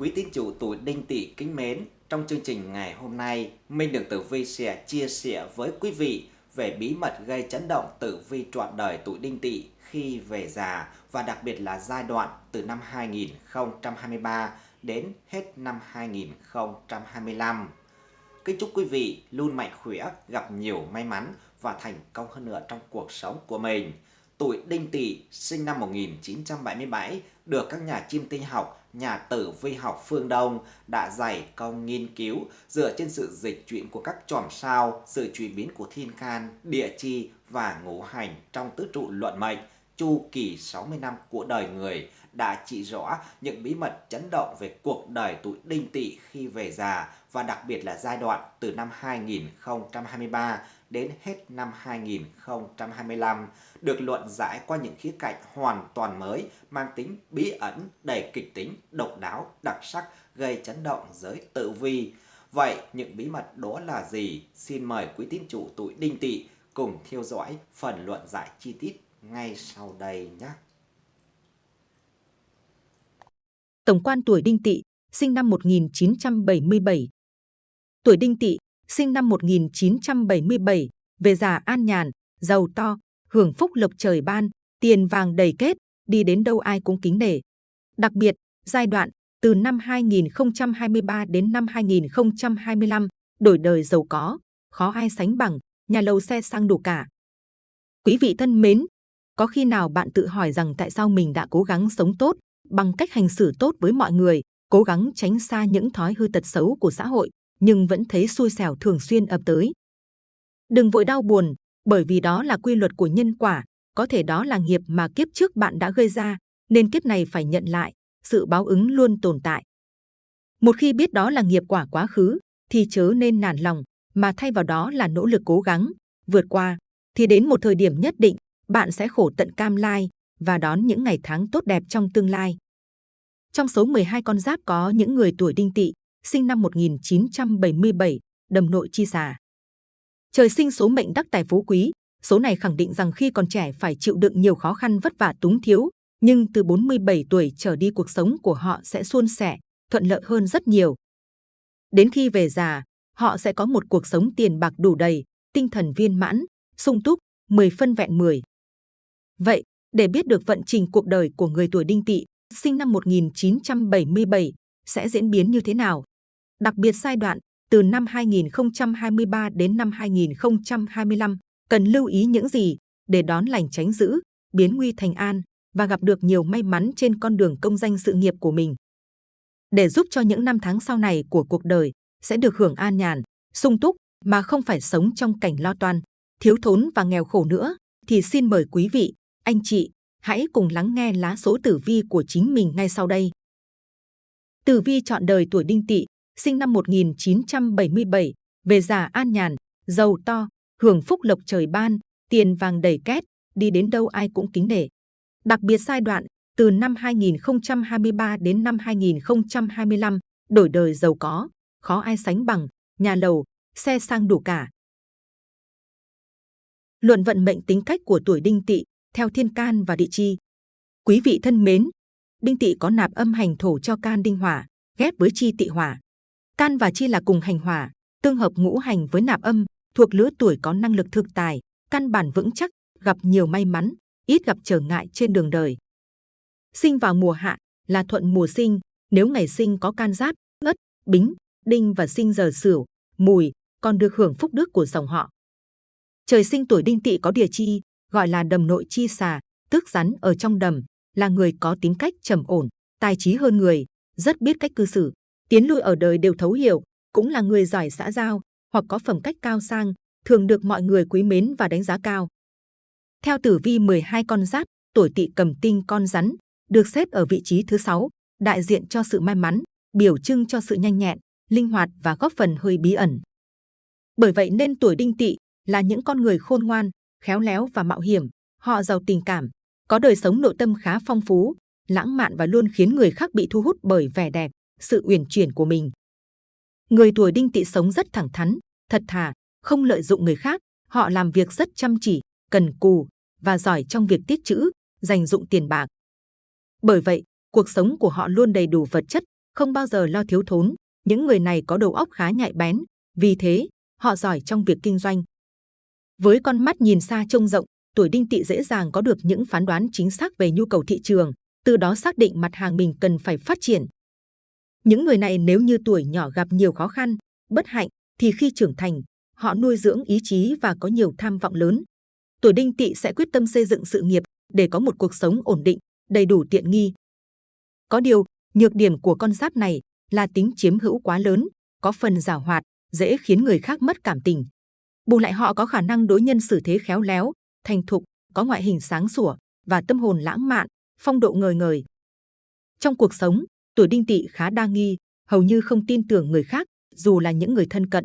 Quý tín chủ tuổi đinh tỵ kính mến, trong chương trình ngày hôm nay, Minh Đường Tử Vi sẽ chia sẻ với quý vị về bí mật gây chấn động tử vi trọn đời tuổi đinh tỵ khi về già và đặc biệt là giai đoạn từ năm 2023 đến hết năm 2025. Kính chúc quý vị luôn mạnh khỏe, gặp nhiều may mắn và thành công hơn nữa trong cuộc sống của mình. Tuổi Đinh Tỵ sinh năm 1977 được các nhà chiêm tinh học, nhà tử vi học phương Đông đã dày công nghiên cứu dựa trên sự dịch chuyển của các chòm sao, sự chuyển biến của thiên can, địa chi và ngũ hành trong tứ trụ luận mệnh chu kỳ 60 năm của đời người đã chỉ rõ những bí mật chấn động về cuộc đời tuổi đinh tỵ khi về già và đặc biệt là giai đoạn từ năm 2023 đến hết năm 2025 được luận giải qua những khía cạnh hoàn toàn mới mang tính bí ẩn, đầy kịch tính, độc đáo, đặc sắc gây chấn động giới tự vi. Vậy những bí mật đó là gì? Xin mời quý tín chủ tuổi đinh tỵ cùng theo dõi phần luận giải chi tiết ngay sau đây nhé. Tổng quan tuổi Đinh Tỵ, sinh năm 1977. Tuổi Đinh Tỵ, sinh năm 1977, về già an nhàn, giàu to, hưởng phúc lộc trời ban, tiền vàng đầy kết, đi đến đâu ai cũng kính nể. Đặc biệt, giai đoạn từ năm 2023 đến năm 2025, đổi đời giàu có, khó ai sánh bằng, nhà lầu xe sang đủ cả. Quý vị thân mến, có khi nào bạn tự hỏi rằng tại sao mình đã cố gắng sống tốt, bằng cách hành xử tốt với mọi người, cố gắng tránh xa những thói hư tật xấu của xã hội, nhưng vẫn thấy xui xẻo thường xuyên ập tới. Đừng vội đau buồn, bởi vì đó là quy luật của nhân quả, có thể đó là nghiệp mà kiếp trước bạn đã gây ra, nên kiếp này phải nhận lại, sự báo ứng luôn tồn tại. Một khi biết đó là nghiệp quả quá khứ, thì chớ nên nản lòng, mà thay vào đó là nỗ lực cố gắng, vượt qua, thì đến một thời điểm nhất định, bạn sẽ khổ tận cam lai và đón những ngày tháng tốt đẹp trong tương lai. Trong số 12 con giáp có những người tuổi đinh tỵ, sinh năm 1977, đầm nội chi xà. Trời sinh số mệnh đắc tài phú quý, số này khẳng định rằng khi còn trẻ phải chịu đựng nhiều khó khăn vất vả túng thiếu, nhưng từ 47 tuổi trở đi cuộc sống của họ sẽ suôn sẻ, thuận lợi hơn rất nhiều. Đến khi về già, họ sẽ có một cuộc sống tiền bạc đủ đầy, tinh thần viên mãn, sung túc, 10 phân vẹn 10. Vậy, để biết được vận trình cuộc đời của người tuổi đinh tỵ, sinh năm 1977, sẽ diễn biến như thế nào? Đặc biệt giai đoạn từ năm 2023 đến năm 2025, cần lưu ý những gì để đón lành tránh dữ, biến nguy thành an và gặp được nhiều may mắn trên con đường công danh sự nghiệp của mình. Để giúp cho những năm tháng sau này của cuộc đời sẽ được hưởng an nhàn, sung túc mà không phải sống trong cảnh lo toan, thiếu thốn và nghèo khổ nữa, thì xin mời quý vị anh chị, hãy cùng lắng nghe lá số tử vi của chính mình ngay sau đây. Tử vi chọn đời tuổi đinh tỵ, sinh năm 1977, về già an nhàn, giàu to, hưởng phúc lộc trời ban, tiền vàng đầy két, đi đến đâu ai cũng kính nể. Đặc biệt giai đoạn từ năm 2023 đến năm 2025, đổi đời giàu có, khó ai sánh bằng, nhà lầu, xe sang đủ cả. Luận vận mệnh tính cách của tuổi đinh tỵ theo thiên can và địa chi. Quý vị thân mến, đinh tỵ có nạp âm hành thổ cho can đinh hỏa, ghép với chi tỵ hỏa. Can và chi là cùng hành hỏa, tương hợp ngũ hành với nạp âm, thuộc lứa tuổi có năng lực thực tài, căn bản vững chắc, gặp nhiều may mắn, ít gặp trở ngại trên đường đời. Sinh vào mùa hạ là thuận mùa sinh, nếu ngày sinh có can giáp, ất, bính, đinh và sinh giờ sửu, mùi, còn được hưởng phúc đức của dòng họ. Trời sinh tuổi đinh tỵ có địa chi, gọi là đầm nội chi xà, tức rắn ở trong đầm, là người có tính cách trầm ổn, tài trí hơn người, rất biết cách cư xử, tiến lui ở đời đều thấu hiểu, cũng là người giỏi xã giao hoặc có phẩm cách cao sang, thường được mọi người quý mến và đánh giá cao. Theo tử vi 12 con giáp, tuổi tỵ cầm tinh con rắn, được xếp ở vị trí thứ 6, đại diện cho sự may mắn, biểu trưng cho sự nhanh nhẹn, linh hoạt và góp phần hơi bí ẩn. Bởi vậy nên tuổi đinh tỵ là những con người khôn ngoan, khéo léo và mạo hiểm. Họ giàu tình cảm, có đời sống nội tâm khá phong phú, lãng mạn và luôn khiến người khác bị thu hút bởi vẻ đẹp, sự uyển chuyển của mình. Người tuổi đinh tỵ sống rất thẳng thắn, thật thà, không lợi dụng người khác. Họ làm việc rất chăm chỉ, cần cù và giỏi trong việc tiết chữ, dành dụng tiền bạc. Bởi vậy, cuộc sống của họ luôn đầy đủ vật chất, không bao giờ lo thiếu thốn. Những người này có đầu óc khá nhạy bén, vì thế họ giỏi trong việc kinh doanh. Với con mắt nhìn xa trông rộng, tuổi đinh tỵ dễ dàng có được những phán đoán chính xác về nhu cầu thị trường, từ đó xác định mặt hàng mình cần phải phát triển. Những người này nếu như tuổi nhỏ gặp nhiều khó khăn, bất hạnh, thì khi trưởng thành, họ nuôi dưỡng ý chí và có nhiều tham vọng lớn. Tuổi đinh tỵ sẽ quyết tâm xây dựng sự nghiệp để có một cuộc sống ổn định, đầy đủ tiện nghi. Có điều, nhược điểm của con giáp này là tính chiếm hữu quá lớn, có phần giảo hoạt, dễ khiến người khác mất cảm tình. Bù lại họ có khả năng đối nhân xử thế khéo léo, thành thục, có ngoại hình sáng sủa và tâm hồn lãng mạn, phong độ ngời ngời. Trong cuộc sống, tuổi đinh tỵ khá đa nghi, hầu như không tin tưởng người khác, dù là những người thân cận.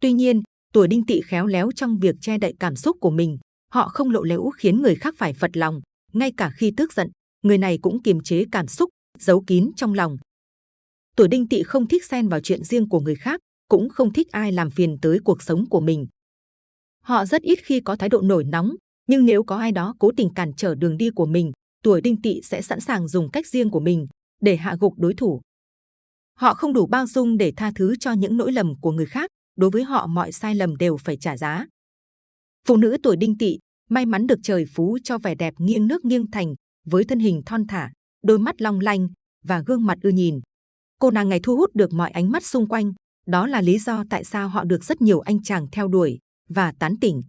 Tuy nhiên, tuổi đinh tỵ khéo léo trong việc che đậy cảm xúc của mình, họ không lộ liễu khiến người khác phải phật lòng, ngay cả khi tức giận, người này cũng kiềm chế cảm xúc, giấu kín trong lòng. Tuổi đinh tỵ không thích xen vào chuyện riêng của người khác, cũng không thích ai làm phiền tới cuộc sống của mình. Họ rất ít khi có thái độ nổi nóng, nhưng nếu có ai đó cố tình cản trở đường đi của mình, tuổi đinh tỵ sẽ sẵn sàng dùng cách riêng của mình để hạ gục đối thủ. Họ không đủ bao dung để tha thứ cho những lỗi lầm của người khác, đối với họ mọi sai lầm đều phải trả giá. Phụ nữ tuổi đinh tỵ may mắn được trời phú cho vẻ đẹp nghiêng nước nghiêng thành với thân hình thon thả, đôi mắt long lanh và gương mặt ưa nhìn. Cô nàng ngày thu hút được mọi ánh mắt xung quanh, đó là lý do tại sao họ được rất nhiều anh chàng theo đuổi và tán tỉnh.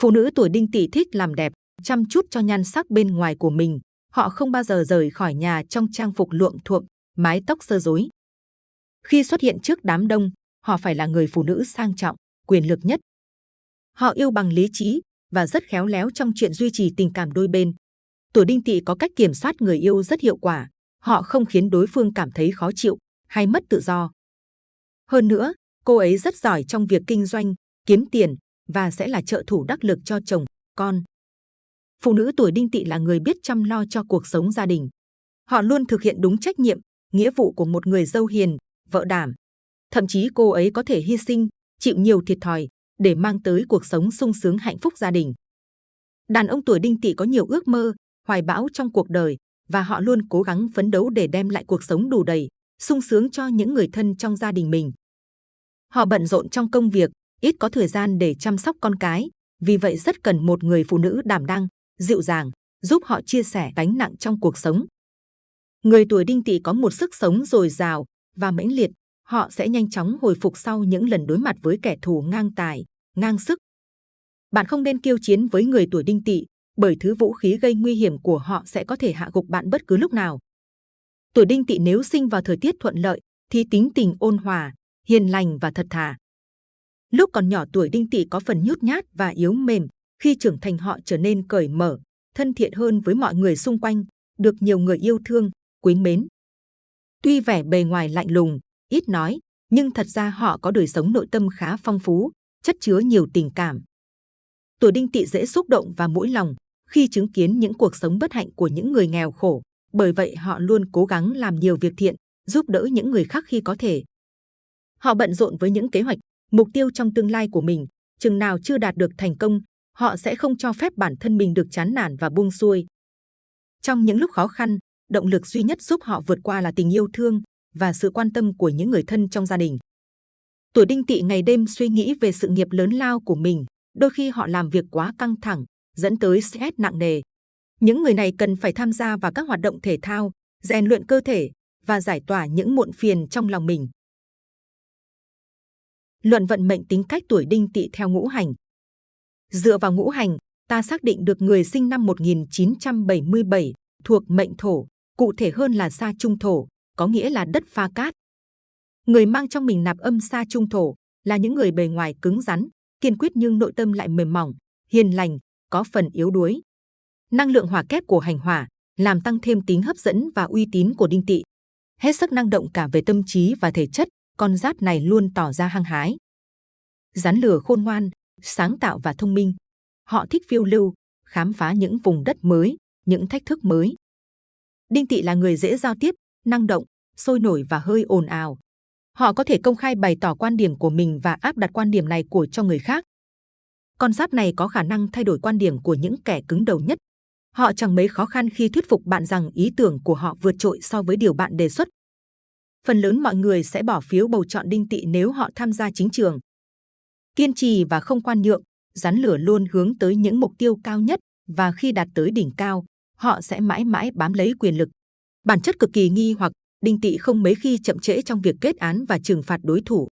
Phụ nữ tuổi đinh tỵ thích làm đẹp, chăm chút cho nhan sắc bên ngoài của mình. Họ không bao giờ rời khỏi nhà trong trang phục luộm thuộm, mái tóc sơ rối. Khi xuất hiện trước đám đông, họ phải là người phụ nữ sang trọng, quyền lực nhất. Họ yêu bằng lý trí và rất khéo léo trong chuyện duy trì tình cảm đôi bên. Tuổi đinh tỵ có cách kiểm soát người yêu rất hiệu quả. Họ không khiến đối phương cảm thấy khó chịu hay mất tự do. Hơn nữa, cô ấy rất giỏi trong việc kinh doanh, kiếm tiền và sẽ là trợ thủ đắc lực cho chồng, con. Phụ nữ tuổi đinh tỵ là người biết chăm lo cho cuộc sống gia đình. Họ luôn thực hiện đúng trách nhiệm, nghĩa vụ của một người dâu hiền, vợ đảm. Thậm chí cô ấy có thể hy sinh, chịu nhiều thiệt thòi để mang tới cuộc sống sung sướng hạnh phúc gia đình. Đàn ông tuổi đinh tỵ có nhiều ước mơ, hoài bão trong cuộc đời và họ luôn cố gắng phấn đấu để đem lại cuộc sống đủ đầy, sung sướng cho những người thân trong gia đình mình. Họ bận rộn trong công việc, ít có thời gian để chăm sóc con cái, vì vậy rất cần một người phụ nữ đảm đang, dịu dàng, giúp họ chia sẻ gánh nặng trong cuộc sống. Người tuổi đinh tỵ có một sức sống dồi dào và mãnh liệt, họ sẽ nhanh chóng hồi phục sau những lần đối mặt với kẻ thù ngang tài, ngang sức. Bạn không nên kiêu chiến với người tuổi đinh tỵ, bởi thứ vũ khí gây nguy hiểm của họ sẽ có thể hạ gục bạn bất cứ lúc nào. Tuổi đinh tỵ nếu sinh vào thời tiết thuận lợi, thì tính tình ôn hòa, hiền lành và thật thà. Lúc còn nhỏ tuổi đinh tỵ có phần nhút nhát và yếu mềm, khi trưởng thành họ trở nên cởi mở, thân thiện hơn với mọi người xung quanh, được nhiều người yêu thương, quý mến. Tuy vẻ bề ngoài lạnh lùng, ít nói, nhưng thật ra họ có đời sống nội tâm khá phong phú, chất chứa nhiều tình cảm. Tuổi đinh tỵ dễ xúc động và mũi lòng khi chứng kiến những cuộc sống bất hạnh của những người nghèo khổ, bởi vậy họ luôn cố gắng làm nhiều việc thiện, giúp đỡ những người khác khi có thể. Họ bận rộn với những kế hoạch, mục tiêu trong tương lai của mình, chừng nào chưa đạt được thành công, họ sẽ không cho phép bản thân mình được chán nản và buông xuôi. Trong những lúc khó khăn, động lực duy nhất giúp họ vượt qua là tình yêu thương và sự quan tâm của những người thân trong gia đình. Tuổi đinh tỵ ngày đêm suy nghĩ về sự nghiệp lớn lao của mình, đôi khi họ làm việc quá căng thẳng, dẫn tới stress nặng nề. Những người này cần phải tham gia vào các hoạt động thể thao, rèn luyện cơ thể và giải tỏa những muộn phiền trong lòng mình. Luận vận mệnh tính cách tuổi đinh tỵ theo ngũ hành. Dựa vào ngũ hành, ta xác định được người sinh năm 1977 thuộc mệnh thổ, cụ thể hơn là sa trung thổ, có nghĩa là đất pha cát. Người mang trong mình nạp âm sa trung thổ là những người bề ngoài cứng rắn, kiên quyết nhưng nội tâm lại mềm mỏng, hiền lành, có phần yếu đuối. Năng lượng hỏa kép của hành hỏa làm tăng thêm tính hấp dẫn và uy tín của đinh tỵ. Hết sức năng động cả về tâm trí và thể chất, con giáp này luôn tỏ ra hăng hái. Rắn lửa khôn ngoan, sáng tạo và thông minh. Họ thích phiêu lưu, khám phá những vùng đất mới, những thách thức mới. Đinh Tị là người dễ giao tiếp, năng động, sôi nổi và hơi ồn ào. Họ có thể công khai bày tỏ quan điểm của mình và áp đặt quan điểm này của cho người khác. Con giáp này có khả năng thay đổi quan điểm của những kẻ cứng đầu nhất. Họ chẳng mấy khó khăn khi thuyết phục bạn rằng ý tưởng của họ vượt trội so với điều bạn đề xuất. phần lớn mọi người sẽ bỏ phiếu bầu chọn đinh Tị nếu họ tham gia chính trường. Kiên trì và không quan nhượng, rắn lửa luôn hướng tới những mục tiêu cao nhất và khi đạt tới đỉnh cao, họ sẽ mãi mãi bám lấy quyền lực. Bản chất cực kỳ nghi hoặc, đinh tỵ không mấy khi chậm trễ trong việc kết án và trừng phạt đối thủ.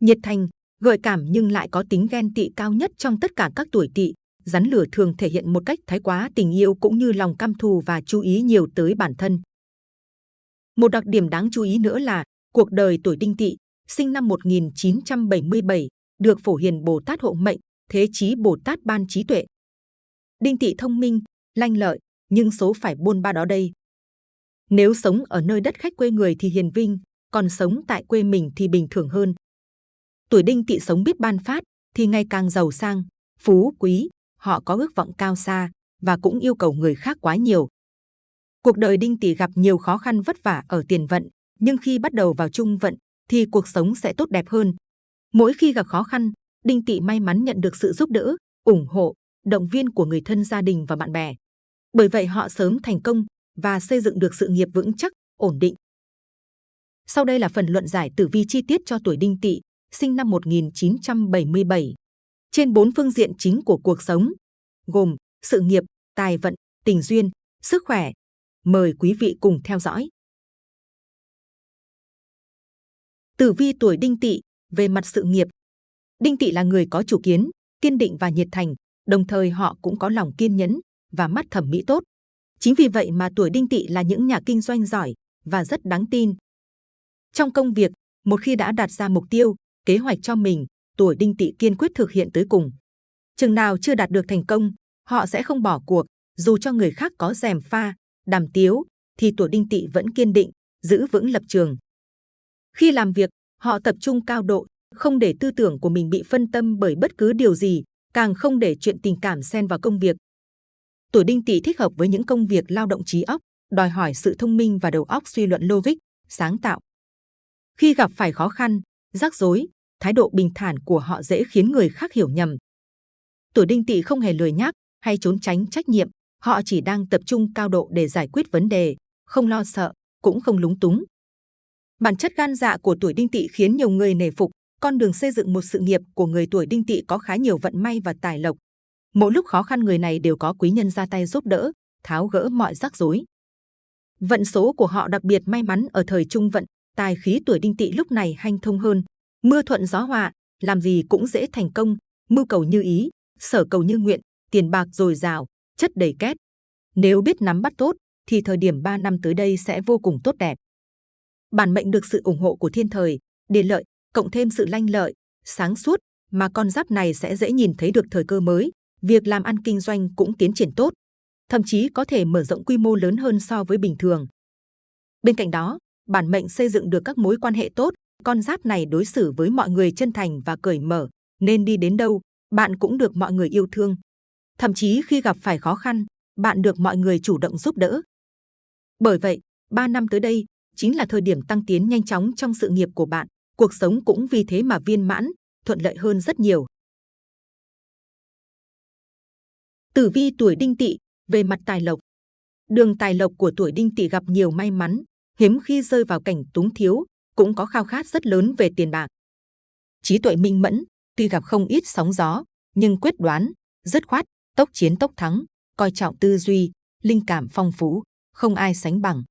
Nhiệt thành, gợi cảm nhưng lại có tính ghen tị cao nhất trong tất cả các tuổi tỵ. Rắn lửa thường thể hiện một cách thái quá tình yêu cũng như lòng căm thù và chú ý nhiều tới bản thân. Một đặc điểm đáng chú ý nữa là cuộc đời tuổi đinh tỵ, sinh năm 1977, được phổ hiền Bồ Tát hộ mệnh, thế chí Bồ Tát ban trí tuệ. Đinh Tị thông minh, lanh lợi, nhưng số phải buôn ba đó đây. Nếu sống ở nơi đất khách quê người thì hiền vinh, còn sống tại quê mình thì bình thường hơn. Tuổi đinh Tị sống biết ban phát thì ngày càng giàu sang, phú quý, họ có ước vọng cao xa và cũng yêu cầu người khác quá nhiều. Cuộc đời đinh Tị gặp nhiều khó khăn vất vả ở tiền vận, nhưng khi bắt đầu vào trung vận thì cuộc sống sẽ tốt đẹp hơn. Mỗi khi gặp khó khăn, đinh Tị may mắn nhận được sự giúp đỡ, ủng hộ, động viên của người thân gia đình và bạn bè. Bởi vậy họ sớm thành công và xây dựng được sự nghiệp vững chắc, ổn định. Sau đây là phần luận giải tử vi chi tiết cho tuổi đinh Tị sinh năm 1977. Trên bốn phương diện chính của cuộc sống, gồm sự nghiệp, tài vận, tình duyên, sức khỏe. Mời quý vị cùng theo dõi. Tử vi tuổi đinh tỵ về mặt sự nghiệp. Đinh tỵ là người có chủ kiến, kiên định và nhiệt thành, đồng thời họ cũng có lòng kiên nhẫn và mắt thẩm mỹ tốt. Chính vì vậy mà tuổi đinh tỵ là những nhà kinh doanh giỏi và rất đáng tin. Trong công việc, một khi đã đặt ra mục tiêu, kế hoạch cho mình, tuổi đinh tỵ kiên quyết thực hiện tới cùng. Chừng nào chưa đạt được thành công, họ sẽ không bỏ cuộc, dù cho người khác có rèm pha, đàm tiếu, thì tuổi đinh tỵ vẫn kiên định, giữ vững lập trường. Khi làm việc, họ tập trung cao độ, không để tư tưởng của mình bị phân tâm bởi bất cứ điều gì, càng không để chuyện tình cảm xen vào công việc. Tuổi đinh tỵ thích hợp với những công việc lao động trí óc, đòi hỏi sự thông minh và đầu óc suy luận logic, sáng tạo. Khi gặp phải khó khăn, rắc rối, thái độ bình thản của họ dễ khiến người khác hiểu nhầm. Tuổi đinh tỵ không hề lười nhác hay trốn tránh trách nhiệm, họ chỉ đang tập trung cao độ để giải quyết vấn đề, không lo sợ, cũng không lúng túng. Bản chất gan dạ của tuổi đinh tỵ khiến nhiều người nể phục, con đường xây dựng một sự nghiệp của người tuổi đinh tỵ có khá nhiều vận may và tài lộc. Mỗi lúc khó khăn người này đều có quý nhân ra tay giúp đỡ, tháo gỡ mọi rắc rối. Vận số của họ đặc biệt may mắn ở thời trung vận, tài khí tuổi đinh tỵ lúc này hanh thông hơn, mưa thuận gió hòa, làm gì cũng dễ thành công, mưu cầu như ý, sở cầu như nguyện, tiền bạc dồi dào, chất đầy két. Nếu biết nắm bắt tốt, thì thời điểm 3 năm tới đây sẽ vô cùng tốt đẹp. Bản mệnh được sự ủng hộ của thiên thời, địa lợi, cộng thêm sự lanh lợi, sáng suốt, mà con giáp này sẽ dễ nhìn thấy được thời cơ mới, việc làm ăn kinh doanh cũng tiến triển tốt, thậm chí có thể mở rộng quy mô lớn hơn so với bình thường. Bên cạnh đó, bản mệnh xây dựng được các mối quan hệ tốt, con giáp này đối xử với mọi người chân thành và cởi mở, nên đi đến đâu, bạn cũng được mọi người yêu thương. Thậm chí khi gặp phải khó khăn, bạn được mọi người chủ động giúp đỡ. Bởi vậy, 3 năm tới đây chính là thời điểm tăng tiến nhanh chóng trong sự nghiệp của bạn, cuộc sống cũng vì thế mà viên mãn, thuận lợi hơn rất nhiều. Tử vi tuổi đinh tỵ về mặt tài lộc. Đường tài lộc của tuổi đinh tỵ gặp nhiều may mắn, hiếm khi rơi vào cảnh túng thiếu, cũng có khao khát rất lớn về tiền bạc. Trí tuệ minh mẫn, tuy gặp không ít sóng gió, nhưng quyết đoán, dứt khoát, tốc chiến tốc thắng, coi trọng tư duy, linh cảm phong phú, không ai sánh bằng.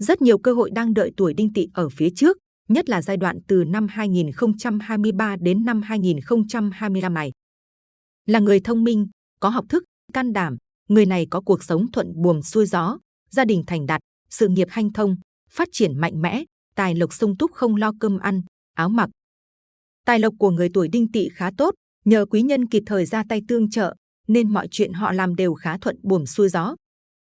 Rất nhiều cơ hội đang đợi tuổi đinh tỵ ở phía trước, nhất là giai đoạn từ năm 2023 đến năm 2025 này. Là người thông minh, có học thức, can đảm, người này có cuộc sống thuận buồm xuôi gió, gia đình thành đạt, sự nghiệp hanh thông, phát triển mạnh mẽ, tài lộc sung túc không lo cơm ăn, áo mặc. Tài lộc của người tuổi đinh tỵ khá tốt, nhờ quý nhân kịp thời ra tay tương trợ, nên mọi chuyện họ làm đều khá thuận buồm xuôi gió.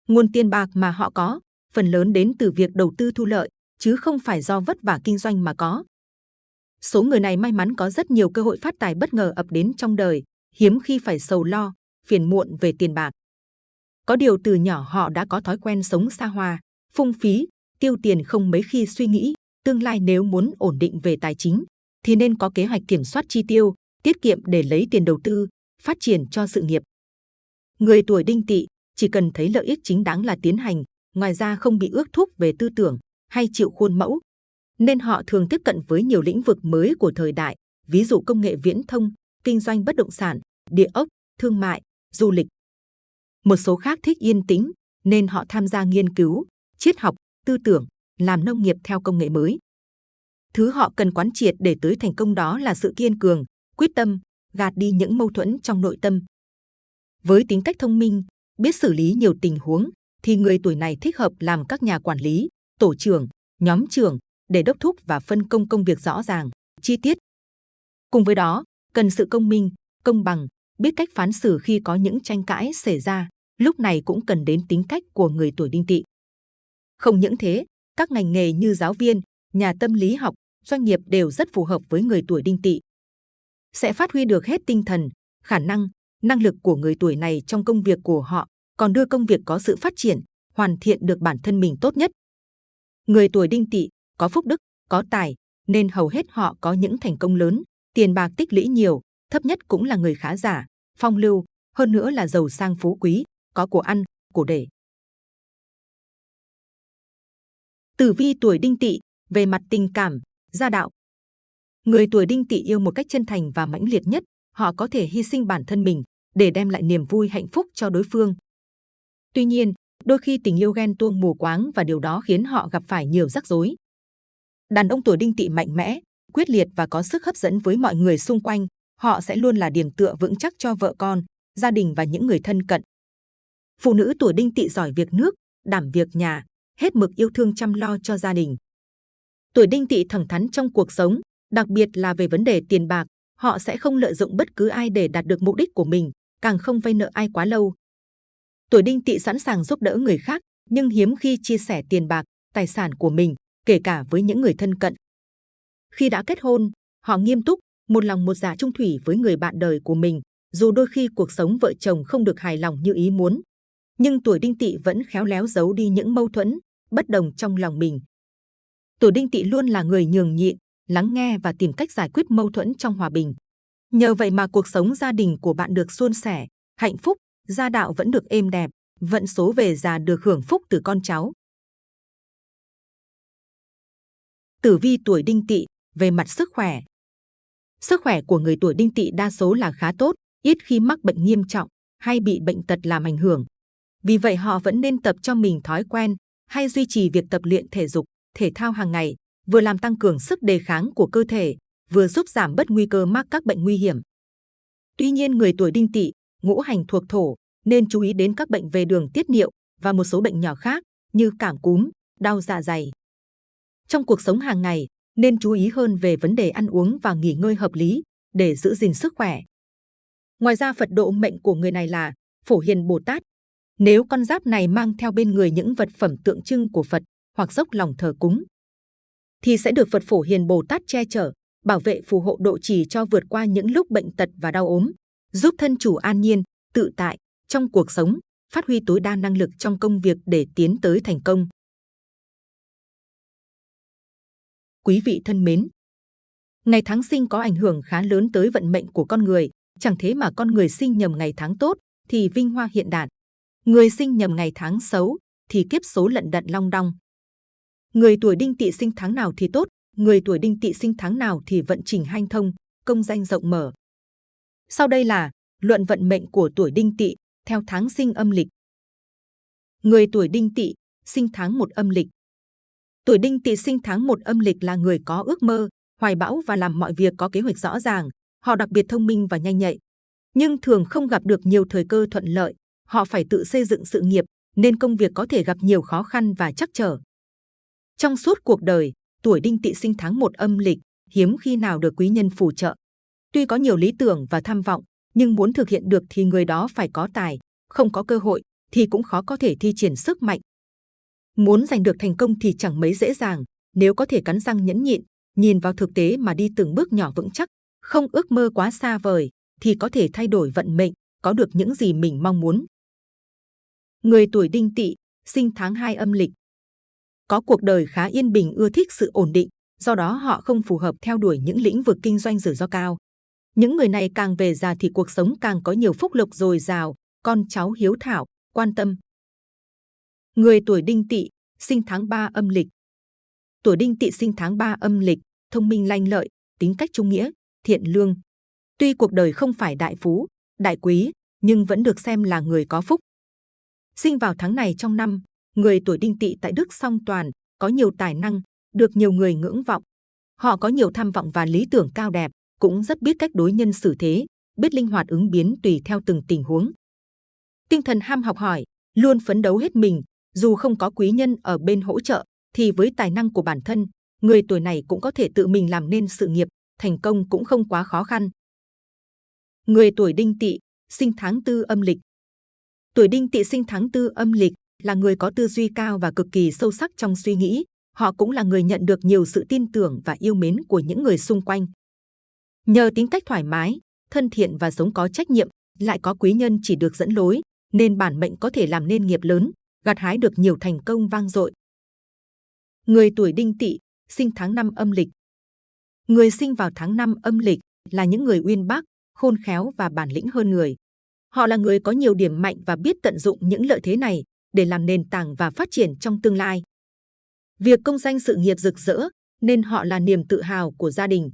Nguồn tiền bạc mà họ có, phần lớn đến từ việc đầu tư thu lợi, chứ không phải do vất vả kinh doanh mà có. Số người này may mắn có rất nhiều cơ hội phát tài bất ngờ ập đến trong đời, hiếm khi phải sầu lo, phiền muộn về tiền bạc. Có điều từ nhỏ họ đã có thói quen sống xa hoa, phung phí, tiêu tiền không mấy khi suy nghĩ, tương lai nếu muốn ổn định về tài chính, thì nên có kế hoạch kiểm soát chi tiêu, tiết kiệm để lấy tiền đầu tư, phát triển cho sự nghiệp. Người tuổi đinh tỵ chỉ cần thấy lợi ích chính đáng là tiến hành, ngoài ra không bị ước thúc về tư tưởng, hay chịu khuôn mẫu, nên họ thường tiếp cận với nhiều lĩnh vực mới của thời đại, ví dụ công nghệ viễn thông, kinh doanh bất động sản, địa ốc, thương mại, du lịch. Một số khác thích yên tĩnh, nên họ tham gia nghiên cứu, triết học, tư tưởng, làm nông nghiệp theo công nghệ mới. Thứ họ cần quán triệt để tới thành công đó là sự kiên cường, quyết tâm, gạt đi những mâu thuẫn trong nội tâm. Với tính cách thông minh, biết xử lý nhiều tình huống, thì người tuổi này thích hợp làm các nhà quản lý, tổ trưởng, nhóm trưởng để đốc thúc và phân công công việc rõ ràng, chi tiết. Cùng với đó, cần sự công minh, công bằng, biết cách phán xử khi có những tranh cãi xảy ra, lúc này cũng cần đến tính cách của người tuổi đinh tỵ. Không những thế, các ngành nghề như giáo viên, nhà tâm lý học, doanh nghiệp đều rất phù hợp với người tuổi đinh tỵ. Sẽ phát huy được hết tinh thần, khả năng, năng lực của người tuổi này trong công việc của họ, còn đưa công việc có sự phát triển, hoàn thiện được bản thân mình tốt nhất. Người tuổi đinh tỵ có phúc đức, có tài, nên hầu hết họ có những thành công lớn, tiền bạc tích lũy nhiều, thấp nhất cũng là người khá giả, phong lưu, hơn nữa là giàu sang phú quý, có của ăn, của để. Tử vi tuổi đinh tỵ về mặt tình cảm, gia đạo. Người tuổi đinh tỵ yêu một cách chân thành và mãnh liệt nhất, họ có thể hy sinh bản thân mình để đem lại niềm vui hạnh phúc cho đối phương. Tuy nhiên, đôi khi tình yêu ghen tuông mù quáng và điều đó khiến họ gặp phải nhiều rắc rối. Đàn ông tuổi đinh tỵ mạnh mẽ, quyết liệt và có sức hấp dẫn với mọi người xung quanh, họ sẽ luôn là điểm tựa vững chắc cho vợ con, gia đình và những người thân cận. Phụ nữ tuổi đinh tỵ giỏi việc nước, đảm việc nhà, hết mực yêu thương chăm lo cho gia đình. Tuổi đinh tỵ thẳng thắn trong cuộc sống, đặc biệt là về vấn đề tiền bạc, họ sẽ không lợi dụng bất cứ ai để đạt được mục đích của mình, càng không vay nợ ai quá lâu. Tuổi đinh tỵ sẵn sàng giúp đỡ người khác, nhưng hiếm khi chia sẻ tiền bạc, tài sản của mình, kể cả với những người thân cận. Khi đã kết hôn, họ nghiêm túc, một lòng một dạ trung thủy với người bạn đời của mình, dù đôi khi cuộc sống vợ chồng không được hài lòng như ý muốn. Nhưng tuổi đinh tỵ vẫn khéo léo giấu đi những mâu thuẫn, bất đồng trong lòng mình. Tuổi đinh tỵ luôn là người nhường nhịn, lắng nghe và tìm cách giải quyết mâu thuẫn trong hòa bình. Nhờ vậy mà cuộc sống gia đình của bạn được suôn sẻ, hạnh phúc, gia đạo vẫn được êm đẹp, vận số về già được hưởng phúc từ con cháu. Tử vi tuổi đinh tỵ về mặt sức khỏe. Sức khỏe của người tuổi đinh tỵ đa số là khá tốt, ít khi mắc bệnh nghiêm trọng hay bị bệnh tật làm ảnh hưởng. Vì vậy họ vẫn nên tập cho mình thói quen hay duy trì việc tập luyện thể dục, thể thao hàng ngày, vừa làm tăng cường sức đề kháng của cơ thể, vừa giúp giảm bớt nguy cơ mắc các bệnh nguy hiểm. Tuy nhiên người tuổi đinh tỵ, ngũ hành thuộc thổ, nên chú ý đến các bệnh về đường tiết niệu và một số bệnh nhỏ khác như cảm cúm, đau dạ dày. Trong cuộc sống hàng ngày, nên chú ý hơn về vấn đề ăn uống và nghỉ ngơi hợp lý để giữ gìn sức khỏe. Ngoài ra Phật độ mệnh của người này là Phổ Hiền Bồ Tát. Nếu con giáp này mang theo bên người những vật phẩm tượng trưng của Phật hoặc dốc lòng thờ cúng, thì sẽ được Phật Phổ Hiền Bồ Tát che chở, bảo vệ phù hộ độ trì cho vượt qua những lúc bệnh tật và đau ốm, giúp thân chủ an nhiên, tự tại trong cuộc sống, phát huy tối đa năng lực trong công việc để tiến tới thành công. Quý vị thân mến, ngày tháng sinh có ảnh hưởng khá lớn tới vận mệnh của con người, chẳng thế mà con người sinh nhầm ngày tháng tốt thì vinh hoa hiện đạt. Người sinh nhầm ngày tháng xấu thì kiếp số lận đận long đong. Người tuổi đinh tỵ sinh tháng nào thì tốt, người tuổi đinh tỵ sinh tháng nào thì vận trình hanh thông, công danh rộng mở. Sau đây là luận vận mệnh của tuổi đinh tỵ theo tháng sinh âm lịch. Người tuổi đinh tỵ sinh tháng một âm lịch. Tuổi đinh tỵ sinh tháng một âm lịch là người có ước mơ, hoài bão và làm mọi việc có kế hoạch rõ ràng. Họ đặc biệt thông minh và nhanh nhạy, nhưng thường không gặp được nhiều thời cơ thuận lợi. Họ phải tự xây dựng sự nghiệp, nên công việc có thể gặp nhiều khó khăn và chắc trở. Trong suốt cuộc đời, tuổi đinh tỵ sinh tháng một âm lịch, hiếm khi nào được quý nhân phù trợ. Tuy có nhiều lý tưởng và tham vọng, nhưng muốn thực hiện được thì người đó phải có tài, không có cơ hội thì cũng khó có thể thi triển sức mạnh. Muốn giành được thành công thì chẳng mấy dễ dàng, nếu có thể cắn răng nhẫn nhịn, nhìn vào thực tế mà đi từng bước nhỏ vững chắc, không ước mơ quá xa vời, thì có thể thay đổi vận mệnh, có được những gì mình mong muốn. Người tuổi đinh tỵ, sinh tháng 2 âm lịch. Có cuộc đời khá yên bình ưa thích sự ổn định, do đó họ không phù hợp theo đuổi những lĩnh vực kinh doanh rủi ro cao. Những người này càng về già thì cuộc sống càng có nhiều phúc lộc dồi dào, con cháu hiếu thảo, quan tâm. Người tuổi đinh tỵ, sinh tháng 3 âm lịch. Tuổi đinh tỵ sinh tháng 3 âm lịch, thông minh lanh lợi, tính cách trung nghĩa, thiện lương. Tuy cuộc đời không phải đại phú, đại quý, nhưng vẫn được xem là người có phúc. Sinh vào tháng này trong năm, người tuổi đinh tỵ tại Đức song toàn, có nhiều tài năng, được nhiều người ngưỡng vọng. Họ có nhiều tham vọng và lý tưởng cao đẹp, cũng rất biết cách đối nhân xử thế, biết linh hoạt ứng biến tùy theo từng tình huống. Tinh thần ham học hỏi, luôn phấn đấu hết mình, dù không có quý nhân ở bên hỗ trợ, thì với tài năng của bản thân, người tuổi này cũng có thể tự mình làm nên sự nghiệp, thành công cũng không quá khó khăn. Người tuổi đinh tỵ, sinh tháng tư âm lịch. Tuổi đinh tỵ sinh tháng tư âm lịch là người có tư duy cao và cực kỳ sâu sắc trong suy nghĩ. Họ cũng là người nhận được nhiều sự tin tưởng và yêu mến của những người xung quanh. Nhờ tính cách thoải mái, thân thiện và sống có trách nhiệm, lại có quý nhân chỉ được dẫn lối, nên bản mệnh có thể làm nên nghiệp lớn, gặt hái được nhiều thành công vang dội. Người tuổi đinh tỵ, sinh tháng năm âm lịch. Người sinh vào tháng năm âm lịch là những người uyên bác, khôn khéo và bản lĩnh hơn người. Họ là người có nhiều điểm mạnh và biết tận dụng những lợi thế này để làm nền tảng và phát triển trong tương lai. Việc công danh sự nghiệp rực rỡ nên họ là niềm tự hào của gia đình.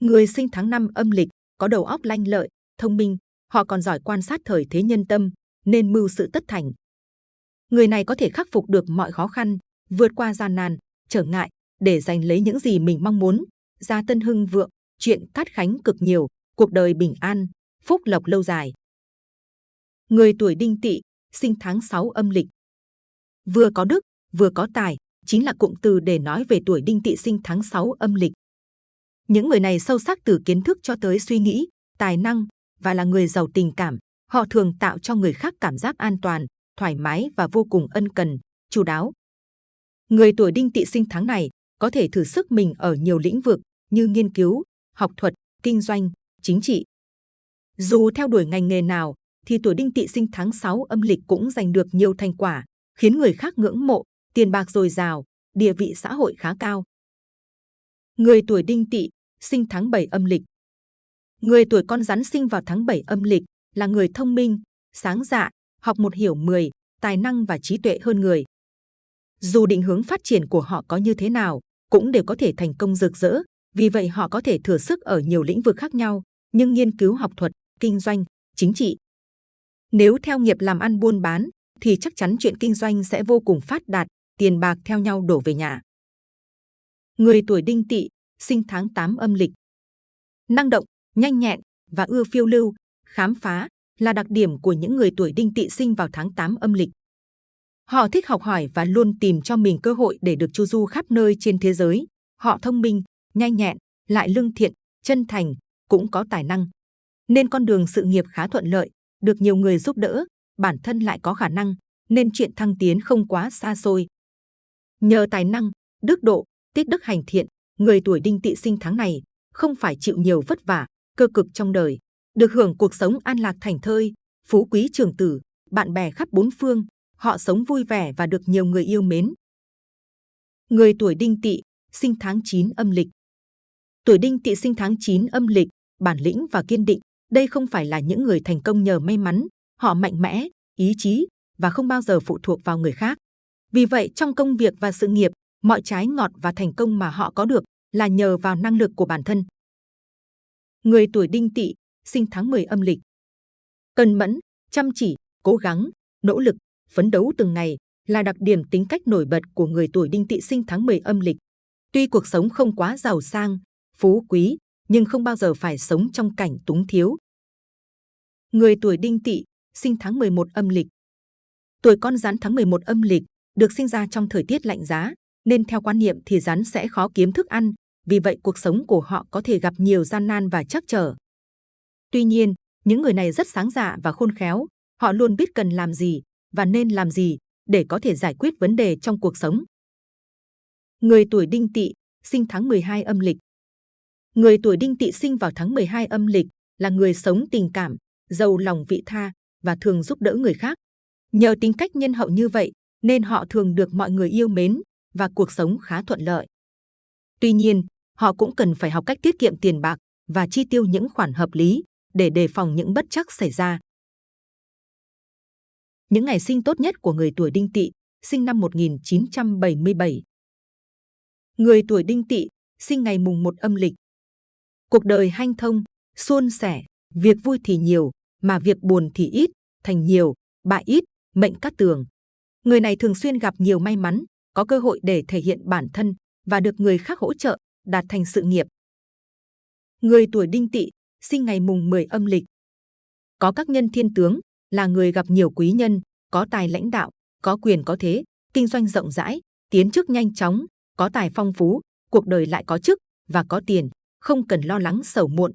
Người sinh tháng năm âm lịch có đầu óc lanh lợi, thông minh, họ còn giỏi quan sát thời thế nhân tâm nên mưu sự tất thành. Người này có thể khắc phục được mọi khó khăn, vượt qua gian nan, trở ngại để giành lấy những gì mình mong muốn. Gia tân hưng vượng, chuyện cát khánh cực nhiều, cuộc đời bình an, phúc lộc lâu dài. Người tuổi đinh tỵ, sinh tháng 6 âm lịch. Vừa có đức, vừa có tài, chính là cụm từ để nói về tuổi đinh tỵ sinh tháng 6 âm lịch. Những người này sâu sắc từ kiến thức cho tới suy nghĩ, tài năng và là người giàu tình cảm. Họ thường tạo cho người khác cảm giác an toàn, thoải mái và vô cùng ân cần, chu đáo. Người tuổi đinh tỵ sinh tháng này có thể thử sức mình ở nhiều lĩnh vực như nghiên cứu, học thuật, kinh doanh, chính trị. Dù theo đuổi ngành nghề nào, thì tuổi đinh tỵ sinh tháng 6 âm lịch cũng giành được nhiều thành quả, khiến người khác ngưỡng mộ, tiền bạc dồi dào, địa vị xã hội khá cao. Người tuổi đinh tỵ sinh tháng 7 âm lịch. Người tuổi con rắn sinh vào tháng 7 âm lịch là người thông minh, sáng dạ, học một hiểu mười, tài năng và trí tuệ hơn người. Dù định hướng phát triển của họ có như thế nào, cũng đều có thể thành công rực rỡ. Vì vậy họ có thể thừa sức ở nhiều lĩnh vực khác nhau, nhưng nghiên cứu học thuật, kinh doanh, chính trị. Nếu theo nghiệp làm ăn buôn bán, thì chắc chắn chuyện kinh doanh sẽ vô cùng phát đạt, tiền bạc theo nhau đổ về nhà. Người tuổi đinh tỵ, sinh tháng 8 âm lịch. Năng động, nhanh nhẹn và ưa phiêu lưu, khám phá là đặc điểm của những người tuổi đinh tỵ sinh vào tháng 8 âm lịch. Họ thích học hỏi và luôn tìm cho mình cơ hội để được chu du khắp nơi trên thế giới. Họ thông minh, nhanh nhẹn, lại lương thiện, chân thành, cũng có tài năng. Nên con đường sự nghiệp khá thuận lợi, được nhiều người giúp đỡ, bản thân lại có khả năng, nên chuyện thăng tiến không quá xa xôi. Nhờ tài năng, đức độ, tiết đức hành thiện, người tuổi đinh tỵ sinh tháng này không phải chịu nhiều vất vả, cơ cực trong đời, được hưởng cuộc sống an lạc thành thơi, phú quý trường tử, bạn bè khắp bốn phương, họ sống vui vẻ và được nhiều người yêu mến. Người tuổi đinh tỵ, sinh tháng 9 âm lịch. Tuổi đinh tỵ sinh tháng 9 âm lịch, bản lĩnh và kiên định, đây không phải là những người thành công nhờ may mắn, họ mạnh mẽ, ý chí và không bao giờ phụ thuộc vào người khác. Vì vậy trong công việc và sự nghiệp, mọi trái ngọt và thành công mà họ có được là nhờ vào năng lực của bản thân. Người tuổi đinh tỵ, sinh tháng 10 âm lịch. cần mẫn, chăm chỉ, cố gắng, nỗ lực, phấn đấu từng ngày là đặc điểm tính cách nổi bật của người tuổi đinh tỵ sinh tháng 10 âm lịch. Tuy cuộc sống không quá giàu sang, phú quý, nhưng không bao giờ phải sống trong cảnh túng thiếu. Người tuổi đinh tỵ, sinh tháng 11 âm lịch. Tuổi con rắn tháng 11 âm lịch, được sinh ra trong thời tiết lạnh giá, nên theo quan niệm thì rắn sẽ khó kiếm thức ăn, vì vậy cuộc sống của họ có thể gặp nhiều gian nan và trắc trở. Tuy nhiên, những người này rất sáng dạ và khôn khéo, họ luôn biết cần làm gì và nên làm gì để có thể giải quyết vấn đề trong cuộc sống. Người tuổi đinh tỵ, sinh tháng 12 âm lịch. Người tuổi đinh tỵ sinh vào tháng 12 âm lịch là người sống tình cảm, giàu lòng vị tha và thường giúp đỡ người khác. Nhờ tính cách nhân hậu như vậy nên họ thường được mọi người yêu mến và cuộc sống khá thuận lợi. Tuy nhiên, họ cũng cần phải học cách tiết kiệm tiền bạc và chi tiêu những khoản hợp lý để đề phòng những bất chắc xảy ra. Những ngày sinh tốt nhất của người tuổi đinh tỵ, sinh năm 1977. Người tuổi đinh tỵ sinh ngày mùng 1 âm lịch. Cuộc đời hanh thông, suôn sẻ, việc vui thì nhiều, mà việc buồn thì ít, thành nhiều, bại ít, mệnh cát tường. Người này thường xuyên gặp nhiều may mắn, có cơ hội để thể hiện bản thân và được người khác hỗ trợ, đạt thành sự nghiệp. Người tuổi đinh tỵ sinh ngày mùng 10 âm lịch. Có các nhân thiên tướng, là người gặp nhiều quý nhân, có tài lãnh đạo, có quyền có thế, kinh doanh rộng rãi, tiến chức nhanh chóng, có tài phong phú, cuộc đời lại có chức và có tiền, không cần lo lắng sầu muộn.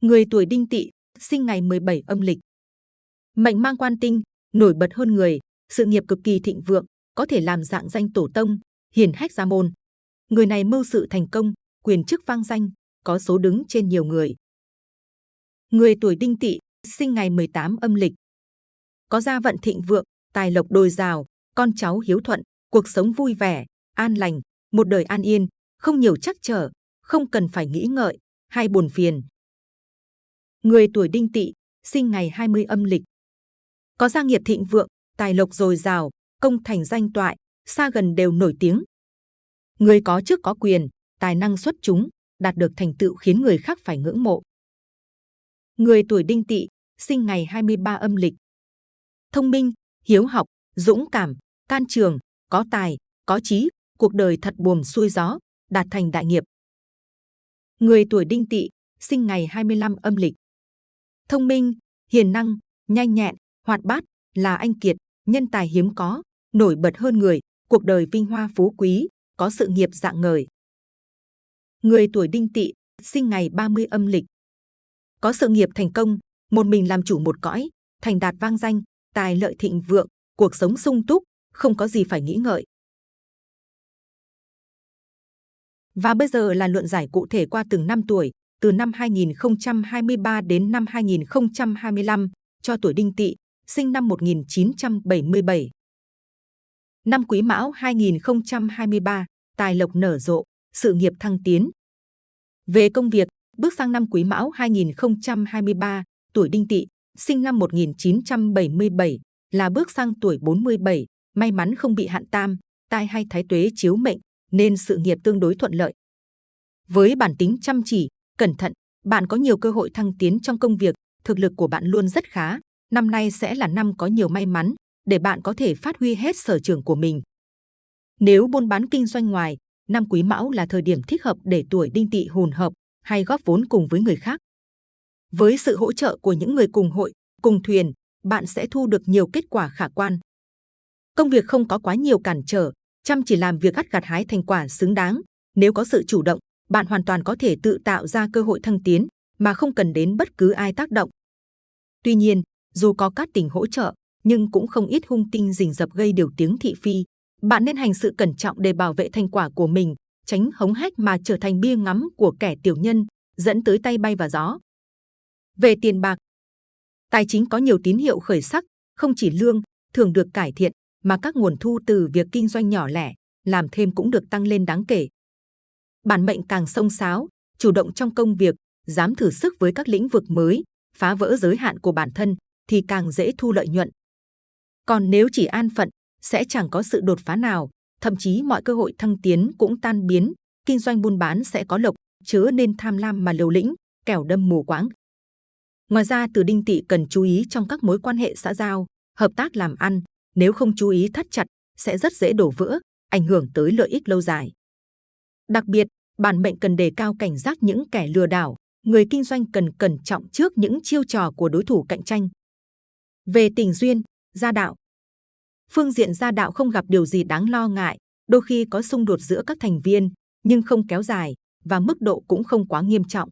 Người tuổi đinh tỵ sinh ngày 17 âm lịch. Mệnh mang quan tinh, nổi bật hơn người, sự nghiệp cực kỳ thịnh vượng, có thể làm dạng danh tổ tông, hiển hách gia môn. Người này mưu sự thành công, quyền chức vang danh, có số đứng trên nhiều người. Người tuổi đinh tỵ sinh ngày 18 âm lịch. Có gia vận thịnh vượng, tài lộc đồi rào, con cháu hiếu thuận, cuộc sống vui vẻ, an lành, một đời an yên, không nhiều chắc trở, không cần phải nghĩ ngợi hay buồn phiền. Người tuổi đinh tỵ sinh ngày 20 âm lịch. Có gia nghiệp thịnh vượng, tài lộc dồi dào, công thành danh toại, xa gần đều nổi tiếng. Người có chức có quyền, tài năng xuất chúng, đạt được thành tựu khiến người khác phải ngưỡng mộ. Người tuổi đinh tỵ sinh ngày 23 âm lịch. Thông minh, hiếu học, dũng cảm, can trường, có tài, có trí, cuộc đời thật buồm xuôi gió, đạt thành đại nghiệp. Người tuổi đinh tỵ sinh ngày 25 âm lịch. Thông minh, hiền năng, nhanh nhẹn, hoạt bát, là anh kiệt, nhân tài hiếm có, nổi bật hơn người, cuộc đời vinh hoa phú quý, có sự nghiệp dạng ngời. Người tuổi đinh tỵ sinh ngày 30 âm lịch. Có sự nghiệp thành công, một mình làm chủ một cõi, thành đạt vang danh, tài lợi thịnh vượng, cuộc sống sung túc, không có gì phải nghĩ ngợi. Và bây giờ là luận giải cụ thể qua từng năm tuổi, từ năm 2023 đến năm 2025, cho tuổi đinh tỵ, sinh năm 1977. Năm Quý Mão 2023, tài lộc nở rộ, sự nghiệp thăng tiến. Về công việc, bước sang năm Quý Mão 2023, tuổi Đinh Tỵ, sinh năm 1977, là bước sang tuổi 47, may mắn không bị hạn tam, tai hay thái tuế chiếu mệnh, nên sự nghiệp tương đối thuận lợi. Với bản tính chăm chỉ, cẩn thận, bạn có nhiều cơ hội thăng tiến trong công việc, thực lực của bạn luôn rất khá. Năm nay sẽ là năm có nhiều may mắn, để bạn có thể phát huy hết sở trường của mình. Nếu buôn bán kinh doanh ngoài, năm Quý Mão là thời điểm thích hợp để tuổi Đinh Tỵ hùn hợp hay góp vốn cùng với người khác. Với sự hỗ trợ của những người cùng hội, cùng thuyền, bạn sẽ thu được nhiều kết quả khả quan. Công việc không có quá nhiều cản trở, chăm chỉ làm việc gặt gặt hái thành quả xứng đáng. Nếu có sự chủ động, bạn hoàn toàn có thể tự tạo ra cơ hội thăng tiến mà không cần đến bất cứ ai tác động. Tuy nhiên, dù có các tình hỗ trợ, nhưng cũng không ít hung tinh rình rập gây điều tiếng thị phi. Bạn nên hành sự cẩn trọng để bảo vệ thành quả của mình, tránh hống hách mà trở thành bia ngắm của kẻ tiểu nhân, dẫn tới tay bay và gió. Về tiền bạc, tài chính có nhiều tín hiệu khởi sắc, không chỉ lương thường được cải thiện, mà các nguồn thu từ việc kinh doanh nhỏ lẻ, làm thêm cũng được tăng lên đáng kể. Bản mệnh càng sông sáo, chủ động trong công việc, dám thử sức với các lĩnh vực mới, phá vỡ giới hạn của bản thân, thì càng dễ thu lợi nhuận. Còn nếu chỉ an phận, sẽ chẳng có sự đột phá nào, thậm chí mọi cơ hội thăng tiến cũng tan biến, kinh doanh buôn bán sẽ có lộc, chớ nên tham lam mà liều lĩnh, kẻo đâm mù quáng. Ngoài ra, từ đinh tỵ cần chú ý trong các mối quan hệ xã giao, hợp tác làm ăn, nếu không chú ý thắt chặt, sẽ rất dễ đổ vỡ, ảnh hưởng tới lợi ích lâu dài. Đặc biệt, bản mệnh cần đề cao cảnh giác những kẻ lừa đảo, người kinh doanh cần cẩn trọng trước những chiêu trò của đối thủ cạnh tranh. Về tình duyên, gia đạo, phương diện gia đạo không gặp điều gì đáng lo ngại, đôi khi có xung đột giữa các thành viên, nhưng không kéo dài và mức độ cũng không quá nghiêm trọng.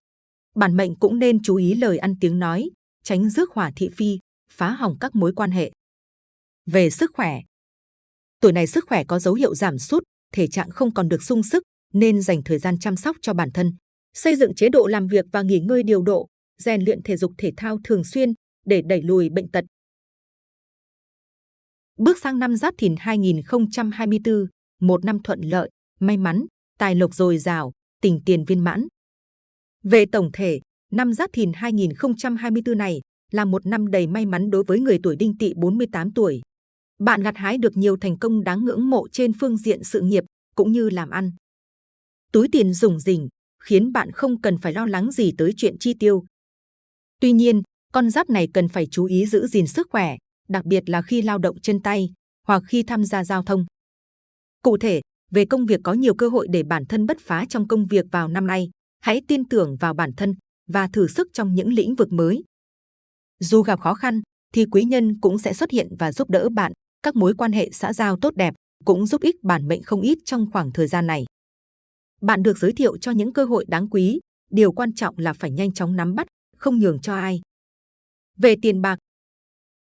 Bản mệnh cũng nên chú ý lời ăn tiếng nói, tránh rước hỏa thị phi, phá hỏng các mối quan hệ. Về sức khỏe, tuổi này sức khỏe có dấu hiệu giảm sút, thể trạng không còn được sung sức, nên dành thời gian chăm sóc cho bản thân, xây dựng chế độ làm việc và nghỉ ngơi điều độ, rèn luyện thể dục thể thao thường xuyên để đẩy lùi bệnh tật, Bước sang năm Giáp Thìn 2024, một năm thuận lợi, may mắn, tài lộc dồi dào, tình tiền viên mãn. Về tổng thể, năm Giáp Thìn 2024 này là một năm đầy may mắn đối với người tuổi Đinh Tỵ 48 tuổi. Bạn gặt hái được nhiều thành công đáng ngưỡng mộ trên phương diện sự nghiệp, cũng như làm ăn. Túi tiền rủng rỉnh khiến bạn không cần phải lo lắng gì tới chuyện chi tiêu. Tuy nhiên, con giáp này cần phải chú ý giữ gìn sức khỏe, đặc biệt là khi lao động chân tay hoặc khi tham gia giao thông. Cụ thể, về công việc có nhiều cơ hội để bản thân bứt phá trong công việc vào năm nay. Hãy tin tưởng vào bản thân và thử sức trong những lĩnh vực mới. Dù gặp khó khăn, thì quý nhân cũng sẽ xuất hiện và giúp đỡ bạn. Các mối quan hệ xã giao tốt đẹp cũng giúp ích bản mệnh không ít trong khoảng thời gian này. Bạn được giới thiệu cho những cơ hội đáng quý. Điều quan trọng là phải nhanh chóng nắm bắt, không nhường cho ai. Về tiền bạc,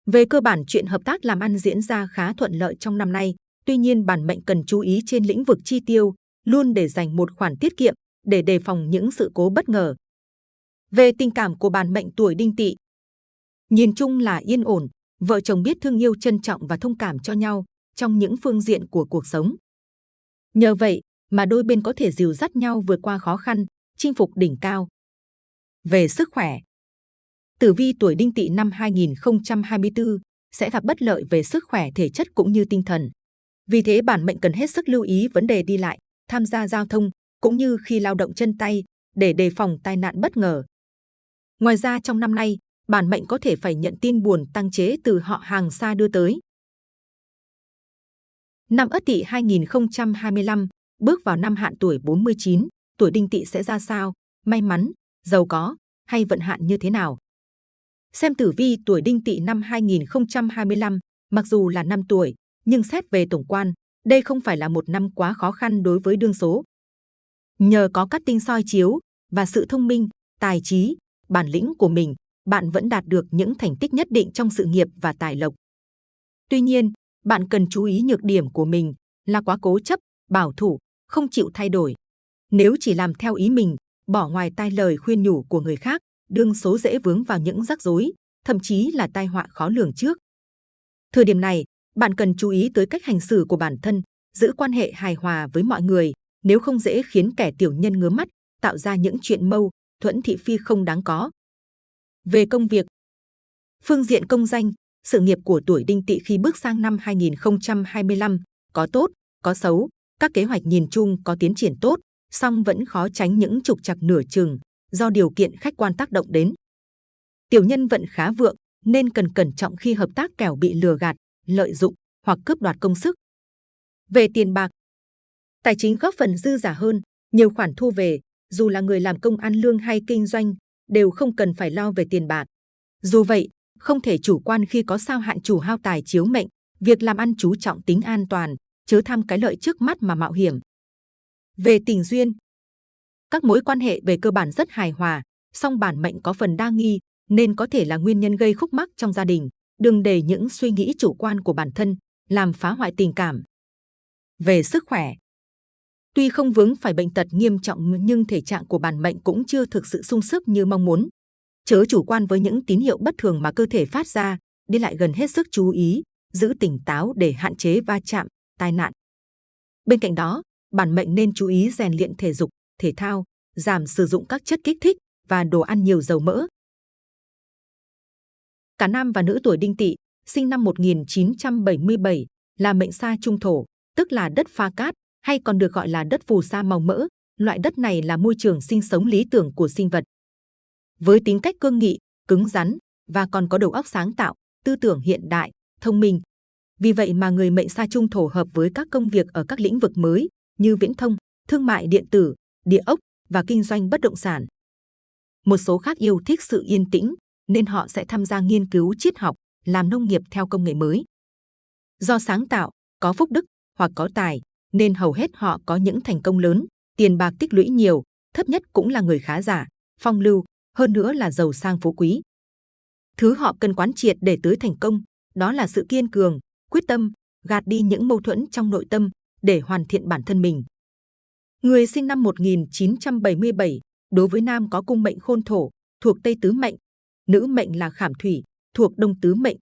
về cơ bản chuyện hợp tác làm ăn diễn ra khá thuận lợi trong năm nay. Tuy nhiên bản mệnh cần chú ý trên lĩnh vực chi tiêu, luôn để dành một khoản tiết kiệm để đề phòng những sự cố bất ngờ. Về tình cảm của bản mệnh tuổi đinh tỵ, nhìn chung là yên ổn, vợ chồng biết thương yêu trân trọng và thông cảm cho nhau trong những phương diện của cuộc sống. Nhờ vậy mà đôi bên có thể dìu dắt nhau vượt qua khó khăn, chinh phục đỉnh cao. Về sức khỏe, tử vi tuổi đinh tỵ năm 2024 sẽ gặp bất lợi về sức khỏe thể chất cũng như tinh thần. Vì thế bản mệnh cần hết sức lưu ý vấn đề đi lại, tham gia giao thông cũng như khi lao động chân tay để đề phòng tai nạn bất ngờ. Ngoài ra trong năm nay, bản mệnh có thể phải nhận tin buồn tăng chế từ họ hàng xa đưa tới. Năm Ất Tỵ 2025 bước vào năm hạn tuổi 49, tuổi Đinh Tỵ sẽ ra sao? May mắn, giàu có hay vận hạn như thế nào? Xem tử vi tuổi Đinh Tỵ năm 2025, mặc dù là năm tuổi, nhưng xét về tổng quan, đây không phải là một năm quá khó khăn đối với đương số. Nhờ có các tinh soi chiếu và sự thông minh, tài trí, bản lĩnh của mình, bạn vẫn đạt được những thành tích nhất định trong sự nghiệp và tài lộc. Tuy nhiên, bạn cần chú ý nhược điểm của mình là quá cố chấp, bảo thủ, không chịu thay đổi. Nếu chỉ làm theo ý mình, bỏ ngoài tai lời khuyên nhủ của người khác, đương số dễ vướng vào những rắc rối, thậm chí là tai họa khó lường trước. Thời điểm này, bạn cần chú ý tới cách hành xử của bản thân, giữ quan hệ hài hòa với mọi người, nếu không dễ khiến kẻ tiểu nhân ngứa mắt, tạo ra những chuyện mâu, thuẫn thị phi không đáng có. Về công việc, phương diện công danh, sự nghiệp của tuổi đinh tỵ khi bước sang năm 2025 có tốt, có xấu, các kế hoạch nhìn chung có tiến triển tốt, song vẫn khó tránh những trục trặc nửa chừng do điều kiện khách quan tác động đến. Tiểu nhân vận khá vượng nên cần cẩn trọng khi hợp tác kẻo bị lừa gạt, lợi dụng hoặc cướp đoạt công sức. Về tiền bạc, tài chính góp phần dư giả hơn, nhiều khoản thu về, dù là người làm công ăn lương hay kinh doanh, đều không cần phải lo về tiền bạc. Dù vậy, không thể chủ quan khi có sao hạn chủ hao tài chiếu mệnh, việc làm ăn chú trọng tính an toàn, chớ tham cái lợi trước mắt mà mạo hiểm. Về tình duyên, các mối quan hệ về cơ bản rất hài hòa, song bản mệnh có phần đa nghi, nên có thể là nguyên nhân gây khúc mắc trong gia đình. Đừng để những suy nghĩ chủ quan của bản thân làm phá hoại tình cảm. Về sức khỏe, tuy không vướng phải bệnh tật nghiêm trọng nhưng thể trạng của bản mệnh cũng chưa thực sự sung sức như mong muốn. Chớ chủ quan với những tín hiệu bất thường mà cơ thể phát ra, đi lại gần hết sức chú ý, giữ tỉnh táo để hạn chế va chạm, tai nạn. Bên cạnh đó, bản mệnh nên chú ý rèn luyện thể dục, thể thao, giảm sử dụng các chất kích thích và đồ ăn nhiều dầu mỡ. Cả nam và nữ tuổi đinh tỵ, sinh năm 1977, là mệnh sa trung thổ, tức là đất pha cát, hay còn được gọi là đất phù sa màu mỡ. Loại đất này là môi trường sinh sống lý tưởng của sinh vật. Với tính cách cương nghị, cứng rắn và còn có đầu óc sáng tạo, tư tưởng hiện đại, thông minh. Vì vậy mà người mệnh sa trung thổ hợp với các công việc ở các lĩnh vực mới như viễn thông, thương mại điện tử, địa ốc và kinh doanh bất động sản. Một số khác yêu thích sự yên tĩnh nên họ sẽ tham gia nghiên cứu triết học, làm nông nghiệp theo công nghệ mới. Do sáng tạo, có phúc đức hoặc có tài nên hầu hết họ có những thành công lớn, tiền bạc tích lũy nhiều, thấp nhất cũng là người khá giả, phong lưu, hơn nữa là giàu sang phú quý. Thứ họ cần quán triệt để tới thành công, đó là sự kiên cường, quyết tâm, gạt đi những mâu thuẫn trong nội tâm để hoàn thiện bản thân mình. Người sinh năm 1977, đối với nam có cung mệnh khôn thổ, thuộc Tây Tứ Mệnh, nữ mệnh là Khảm Thủy, thuộc Đông Tứ Mệnh.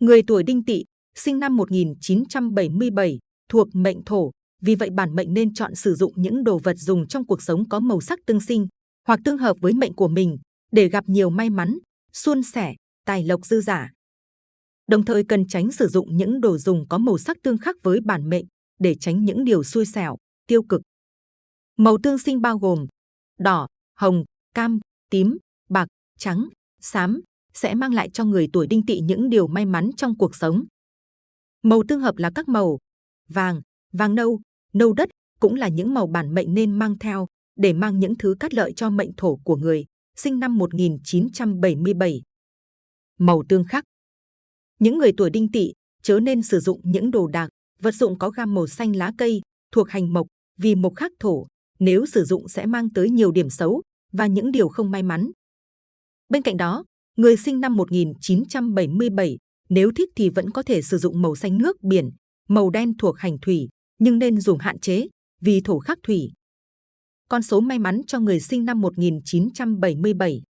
Người tuổi Đinh Tỵ, sinh năm 1977, thuộc mệnh thổ, vì vậy bản mệnh nên chọn sử dụng những đồ vật dùng trong cuộc sống có màu sắc tương sinh hoặc tương hợp với mệnh của mình để gặp nhiều may mắn, suôn sẻ, tài lộc dư giả. Đồng thời cần tránh sử dụng những đồ dùng có màu sắc tương khắc với bản mệnh để tránh những điều xui xẻo, tiêu cực. Màu tương sinh bao gồm đỏ, hồng, cam, tím, bạc, trắng, xám sẽ mang lại cho người tuổi đinh tỵ những điều may mắn trong cuộc sống. Màu tương hợp là các màu vàng, vàng nâu, nâu đất cũng là những màu bản mệnh nên mang theo để mang những thứ cát lợi cho mệnh thổ của người sinh năm 1977. Màu tương khắc Những người tuổi đinh tỵ chớ nên sử dụng những đồ đạc, vật dụng có gam màu xanh lá cây thuộc hành mộc vì mộc khắc thổ. Nếu sử dụng sẽ mang tới nhiều điểm xấu và những điều không may mắn. Bên cạnh đó, người sinh năm 1977 nếu thích thì vẫn có thể sử dụng màu xanh nước biển, màu đen thuộc hành thủy, nhưng nên dùng hạn chế vì thổ khắc thủy. Con số may mắn cho người sinh năm 1977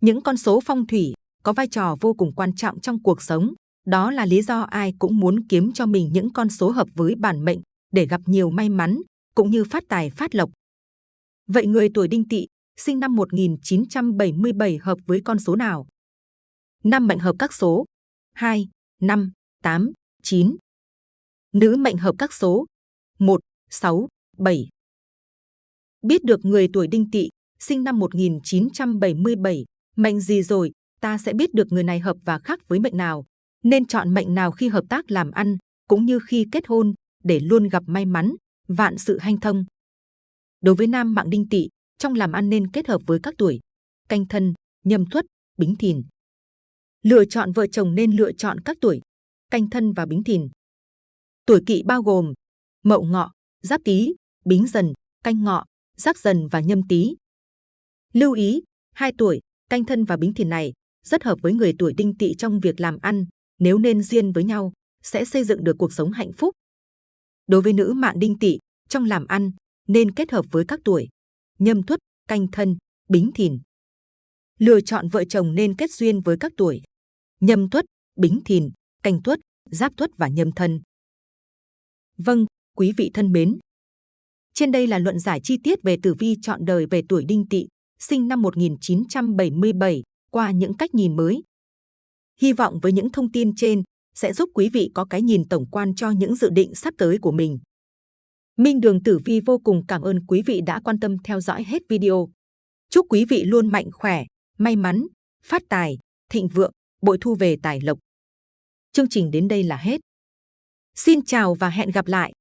Những con số phong thủy có vai trò vô cùng quan trọng trong cuộc sống. Đó là lý do ai cũng muốn kiếm cho mình những con số hợp với bản mệnh để gặp nhiều may mắn, cũng như phát tài phát lộc. Vậy người tuổi đinh tỵ, sinh năm 1977 hợp với con số nào? Năm mệnh hợp các số 2, 5, 8, 9. Nữ mệnh hợp các số 1, 6, 7. Biết được người tuổi đinh tỵ, sinh năm 1977, mệnh gì rồi, ta sẽ biết được người này hợp và khác với mệnh nào. Nên chọn mệnh nào khi hợp tác làm ăn, cũng như khi kết hôn, để luôn gặp may mắn, vạn sự hanh thông. Đối với nam mạng đinh tỵ, trong làm ăn nên kết hợp với các tuổi canh thân, nhâm tuất, bính thìn. Lựa chọn vợ chồng nên lựa chọn các tuổi canh thân và bính thìn. Tuổi kỵ bao gồm mậu ngọ, giáp tý, bính dần, canh ngọ, giáp dần và nhâm tý. Lưu ý, hai tuổi canh thân và bính thìn này rất hợp với người tuổi đinh tỵ trong việc làm ăn. Nếu nên duyên với nhau, sẽ xây dựng được cuộc sống hạnh phúc. Đối với nữ mạng đinh tỵ, trong làm ăn nên kết hợp với các tuổi nhâm tuất, canh thân, bính thìn. Lựa chọn vợ chồng nên kết duyên với các tuổi nhâm tuất, bính thìn, canh tuất, giáp tuất và nhâm thân. Vâng, quý vị thân mến. Trên đây là luận giải chi tiết về tử vi chọn đời về tuổi đinh tỵ, sinh năm 1977, qua những cách nhìn mới. Hy vọng với những thông tin trên sẽ giúp quý vị có cái nhìn tổng quan cho những dự định sắp tới của mình. Minh Đường Tử Vi vô cùng cảm ơn quý vị đã quan tâm theo dõi hết video. Chúc quý vị luôn mạnh khỏe, may mắn, phát tài, thịnh vượng, bội thu về tài lộc. Chương trình đến đây là hết. Xin chào và hẹn gặp lại!